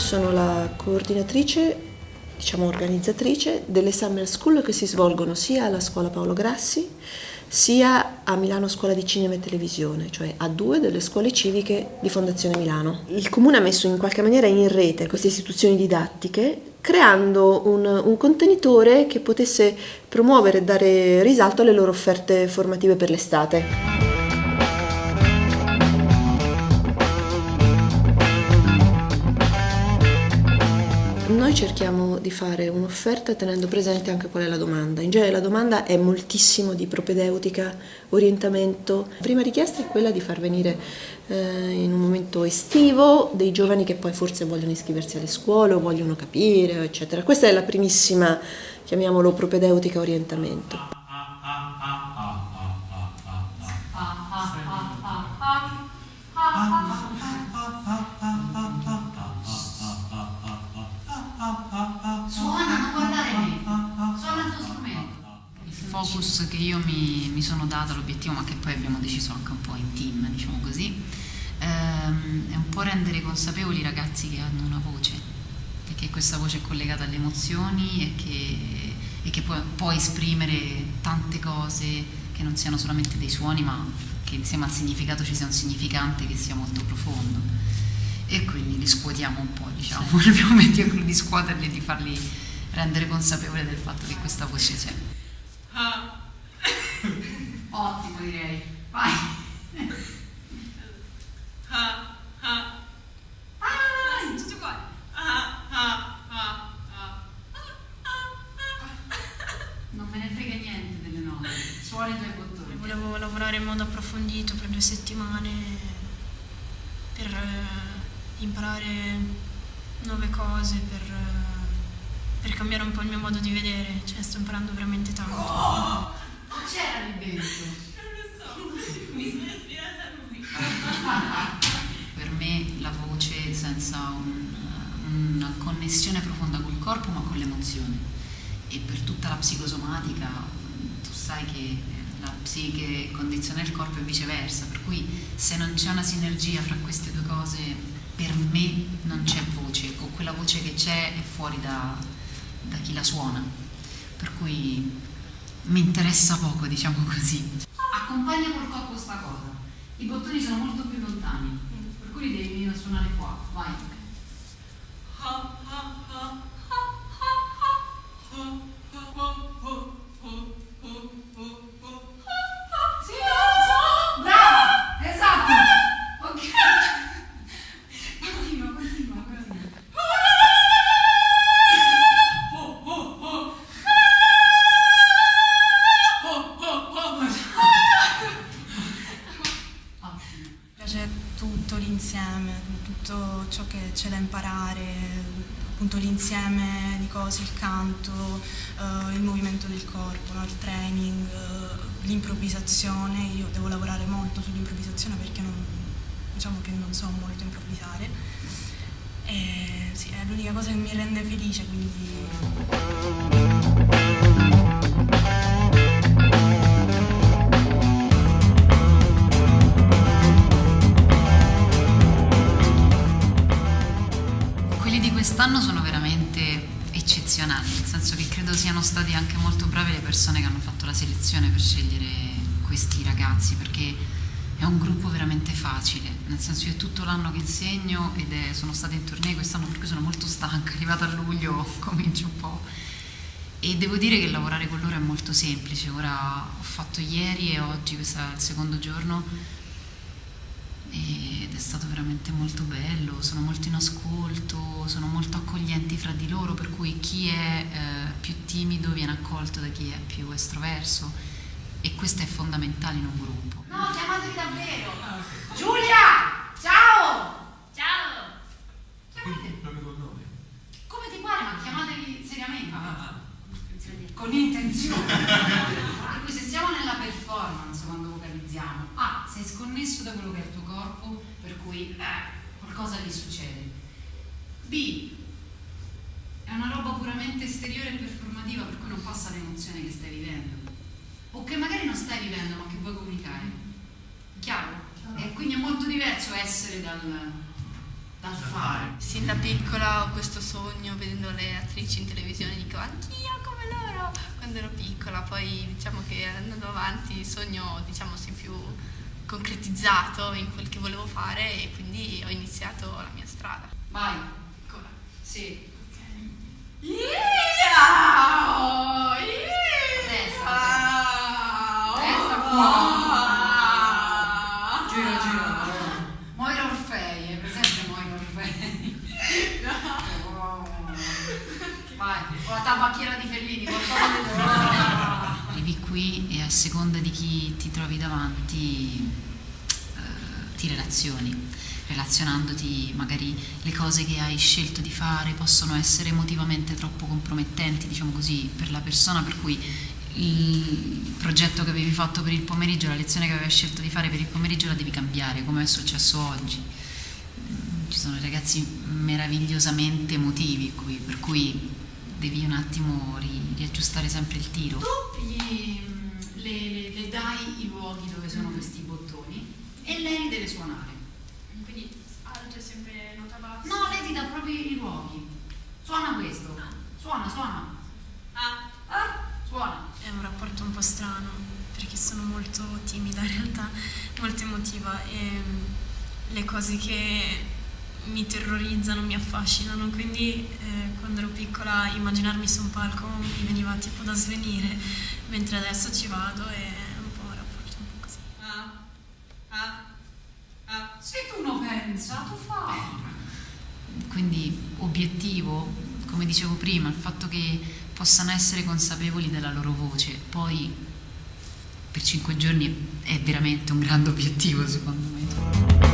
sono la coordinatrice, diciamo organizzatrice delle Summer School che si svolgono sia alla scuola Paolo Grassi sia a Milano Scuola di Cinema e Televisione, cioè a due delle scuole civiche di Fondazione Milano. Il Comune ha messo in qualche maniera in rete queste istituzioni didattiche creando un, un contenitore che potesse promuovere e dare risalto alle loro offerte formative per l'estate. Noi cerchiamo di fare un'offerta tenendo presente anche qual è la domanda. In genere la domanda è moltissimo di propedeutica, orientamento. La prima richiesta è quella di far venire eh, in un momento estivo dei giovani che poi forse vogliono iscriversi alle scuole o vogliono capire, eccetera. Questa è la primissima, chiamiamolo propedeutica orientamento. Focus che io mi, mi sono data, l'obiettivo, ma che poi abbiamo deciso anche un po' in team, diciamo così, ehm, è un po' rendere consapevoli i ragazzi che hanno una voce e che questa voce è collegata alle emozioni e che, e che può, può esprimere tante cose che non siano solamente dei suoni, ma che insieme al significato ci sia un significante che sia molto profondo. E quindi li scuotiamo un po', diciamo, sì. abbiamo obiettivo di scuoterli e di farli rendere consapevoli del fatto che questa voce c'è. Ottimo direi. Vai. Ah, ah. Ah, tutto uguale. Ah, ah, ah, ah. Non me ne frega niente delle note. Suoni i tuoi bottoni. Volevo lavorare in modo approfondito per due settimane per eh, imparare nuove cose, per, eh, per cambiare un po' il mio modo di vedere. Cioè, sto imparando veramente tanto. Oh! C'era lì dentro? Non lo so, mi sono ispirata a lui. per me la voce senza un, una connessione profonda col corpo ma con l'emozione e per tutta la psicosomatica tu sai che la psiche condiziona il corpo e viceversa, per cui se non c'è una sinergia fra queste due cose per me non c'è voce o quella voce che c'è è fuori da, da chi la suona. Per cui mi interessa poco, diciamo così. Accompagna col corpo sta cosa. I bottoni sono molto più lontani, per cui li devi venire a suonare qua. Vai. C'è da imparare, appunto l'insieme di cose, il canto, uh, il movimento del corpo, no? il training, uh, l'improvvisazione, io devo lavorare molto sull'improvvisazione perché non, diciamo che non so molto improvvisare. E, sì, è l'unica cosa che mi rende felice, quindi... quest'anno sono veramente eccezionali, nel senso che credo siano stati anche molto bravi le persone che hanno fatto la selezione per scegliere questi ragazzi, perché è un gruppo veramente facile, nel senso che tutto l'anno che insegno ed è, sono stata in tournée quest'anno per cui sono molto stanca, arrivata a luglio comincio un po'. E devo dire che lavorare con loro è molto semplice, ora ho fatto ieri e oggi, questo è il secondo giorno, ed è stato veramente molto bello, sono molto in ascolto, sono molto accoglienti fra di loro, per cui chi è eh, più timido viene accolto da chi è più estroverso e questo è fondamentale in un gruppo. No, chiamatevi davvero! Giulia! Ciao! Ciao! Chiamate. nome? Come ti pare, ma chiamatevi seriamente. Ah, ah, ah. Con intenzione. per cui se siamo nella performance quando vocalizziamo, A, sei sconnesso da quello che è il tuo corpo, per cui eh, qualcosa gli succede. B, è una roba puramente esteriore e performativa, per cui non passa l'emozione che stai vivendo. O che magari non stai vivendo, ma che vuoi comunicare. Chiaro? E quindi è molto diverso essere dal, dal fare. Sin da piccola ho questo sogno vedendo le attrici in televisione, dico anch'io come loro quando ero piccola, poi diciamo che andando avanti il sogno diciamo si più concretizzato in quel che volevo fare e quindi ho iniziato la mia strada. Vai. Ancora. Sì. Yeah! Testa. Testa qua. Gira, gira. Moira Orfei, è presente Moira Orfei? Oh. Vai, o la tabacchiera di Fellini, qualcosa di seconda di chi ti trovi davanti eh, ti relazioni relazionandoti magari le cose che hai scelto di fare possono essere emotivamente troppo compromettenti, diciamo così, per la persona, per cui il progetto che avevi fatto per il pomeriggio, la lezione che avevi scelto di fare per il pomeriggio la devi cambiare, come è successo oggi. Ci sono ragazzi meravigliosamente emotivi qui, per cui devi un attimo ri- riaggiustare sempre il tiro. Tu le, dai i luoghi dove sono questi bottoni e lei deve suonare. Quindi alto è sempre nota bassa. No, lei ti dà proprio i luoghi. Suona questo. Suona, suona. Ah. Ah, suona. È un rapporto un po' strano perché sono molto timida in realtà, molto emotiva e mm, le cose che mi terrorizzano mi affascinano, quindi eh, quando ero piccola immaginarmi su un palco mi veniva tipo da svenire, mentre adesso ci vado e è un po' un rapporto un po' così. Ah. Ah. Ah. Se tu non pensa, tu fai. Quindi obiettivo, come dicevo prima, il fatto che possano essere consapevoli della loro voce, poi per cinque giorni è veramente un grande obiettivo secondo me.